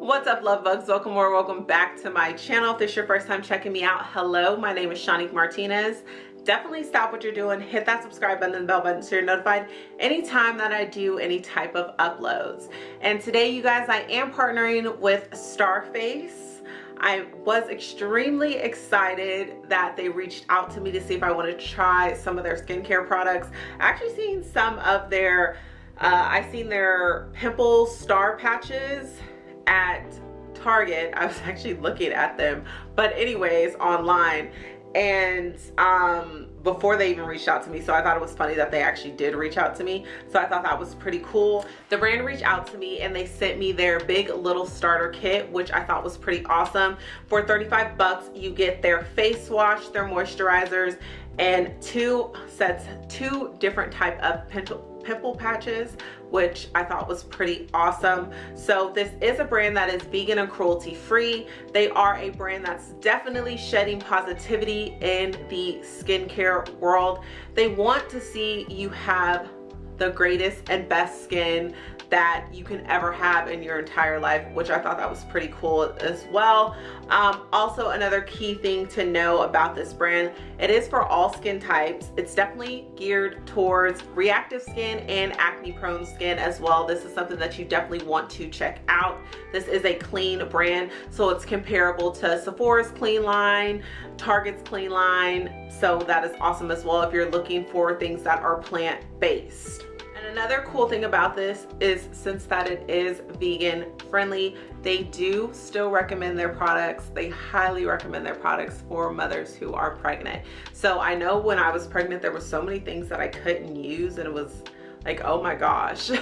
What's up love bugs? Welcome or welcome back to my channel. If this is your first time checking me out, hello, my name is Shanique Martinez. Definitely stop what you're doing, hit that subscribe button and bell button so you're notified anytime that I do any type of uploads. And today you guys, I am partnering with Starface. I was extremely excited that they reached out to me to see if I want to try some of their skincare products. I actually seen some of their, uh, I seen their pimple star patches at Target. I was actually looking at them, but anyways, online. And um, before they even reached out to me, so I thought it was funny that they actually did reach out to me. So I thought that was pretty cool. The brand reached out to me and they sent me their big little starter kit, which I thought was pretty awesome. For 35 bucks, you get their face wash, their moisturizers, and two sets, two different type of pimple patches which I thought was pretty awesome. So this is a brand that is vegan and cruelty free. They are a brand that's definitely shedding positivity in the skincare world. They want to see you have the greatest and best skin that you can ever have in your entire life which I thought that was pretty cool as well. Um, also another key thing to know about this brand it is for all skin types. It's definitely geared towards reactive skin and acne prone skin as well. This is something that you definitely want to check out. This is a clean brand so it's comparable to Sephora's clean line Target's clean line so that is awesome as well if you're looking for things that are plant-based another cool thing about this is since that it is vegan friendly they do still recommend their products. They highly recommend their products for mothers who are pregnant. So i know when i was pregnant there were so many things that i couldn't use and it was like oh my gosh.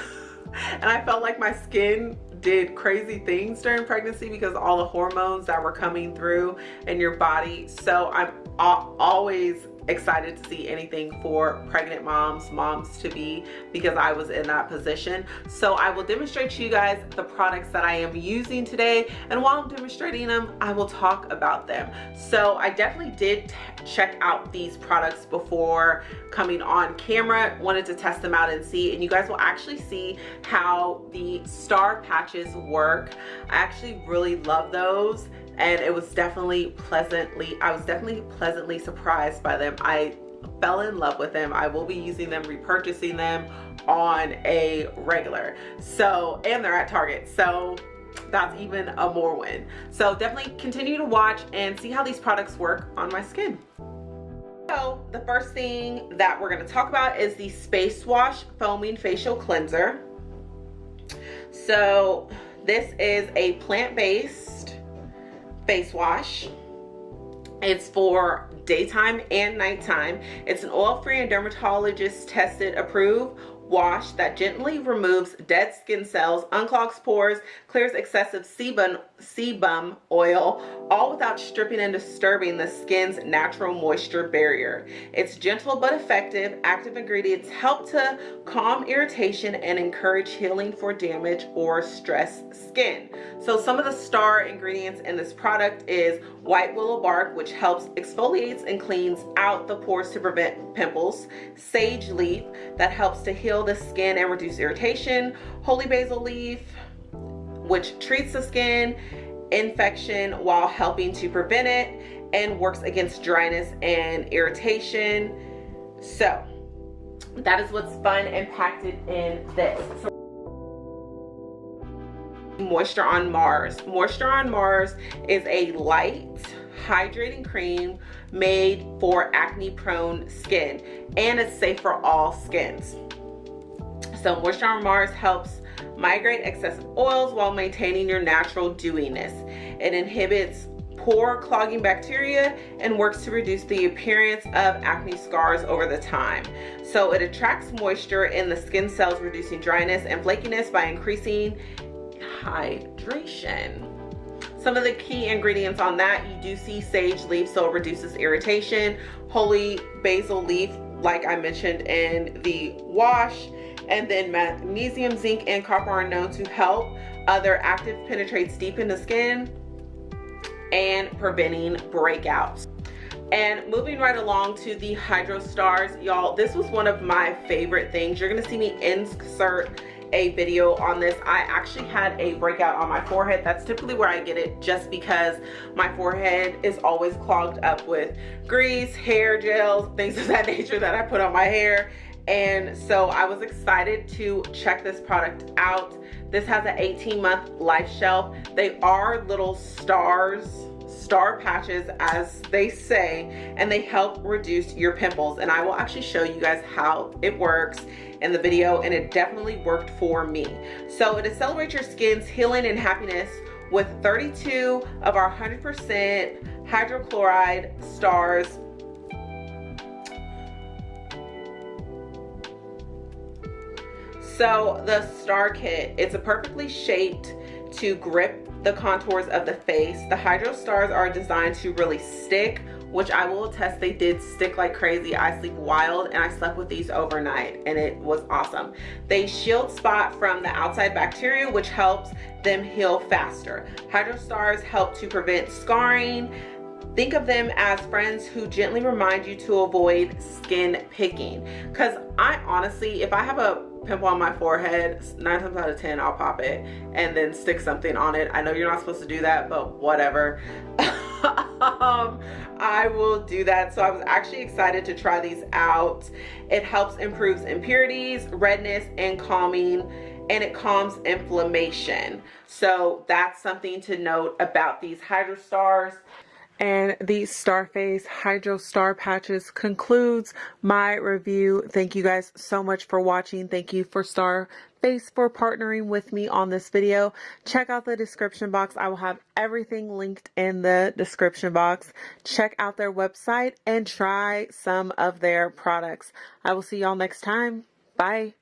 And i felt like my skin did crazy things during pregnancy because all the hormones that were coming through in your body. So i'm always excited to see anything for pregnant moms, moms to be, because I was in that position. So I will demonstrate to you guys the products that I am using today. And while I'm demonstrating them, I will talk about them. So I definitely did check out these products before coming on camera, wanted to test them out and see. And you guys will actually see how the star patches work. I actually really love those and it was definitely pleasantly i was definitely pleasantly surprised by them. I fell in love with them. I will be using them repurchasing them on a regular. So and they're at target so that's even a more win. So definitely continue to watch and see how these products work on my skin. So the first thing that we're going to talk about is the space wash foaming facial cleanser. So this is a plant-based face wash. It's for daytime and nighttime. It's an oil-free and dermatologist tested approved wash that gently removes dead skin cells, unclogs pores, clears excessive sebum, sebum oil, all without stripping and disturbing the skin's natural moisture barrier. Its gentle but effective active ingredients help to calm irritation and encourage healing for damaged or stressed skin. So some of the star ingredients in this product is white willow bark, which helps exfoliates and cleans out the pores to prevent pimples, sage leaf that helps to heal the skin and reduce irritation, holy basil leaf, which treats the skin infection while helping to prevent it and works against dryness and irritation. So that is what's fun and packed in this. So, Moisture on Mars. Moisture on Mars is a light hydrating cream made for acne prone skin and it's safe for all skins. So Moisture on Mars helps migrate excessive oils while maintaining your natural dewiness. It inhibits pore clogging bacteria and works to reduce the appearance of acne scars over the time. So it attracts moisture in the skin cells, reducing dryness and flakiness by increasing hydration. Some of the key ingredients on that, you do see sage leaf, so it reduces irritation. Holy basil leaf, like I mentioned in the wash, and then magnesium, zinc, and copper are known to help. Other active penetrates deep in the skin and preventing breakouts. And moving right along to the Hydro Stars, y'all, this was one of my favorite things. You're gonna see me insert a video on this. I actually had a breakout on my forehead. That's typically where I get it just because my forehead is always clogged up with grease, hair gels, things of that nature that I put on my hair. And so I was excited to check this product out. This has an 18 month life shelf. They are little stars star patches as they say and they help reduce your pimples and I will actually show you guys how it works in the video and it definitely worked for me. So it accelerates your skin's healing and happiness with 32 of our 100% hydrocolloid stars So the star kit, it's a perfectly shaped to grip the contours of the face. The Hydro Stars are designed to really stick, which I will attest they did stick like crazy. I sleep wild and I slept with these overnight and it was awesome. They shield spot from the outside bacteria, which helps them heal faster. Hydro Stars help to prevent scarring, Think of them as friends who gently remind you to avoid skin picking. Because I honestly, if I have a pimple on my forehead, nine times out of 10, I'll pop it and then stick something on it. I know you're not supposed to do that, but whatever. um, I will do that. So I was actually excited to try these out. It helps improves impurities, redness, and calming and it calms inflammation. So that's something to note about these Hydrostars and the Starface Hydro Star Patches concludes my review. Thank you guys so much for watching. Thank you for Starface for partnering with me on this video. Check out the description box. I will have everything linked in the description box. Check out their website and try some of their products. I will see y'all next time. Bye.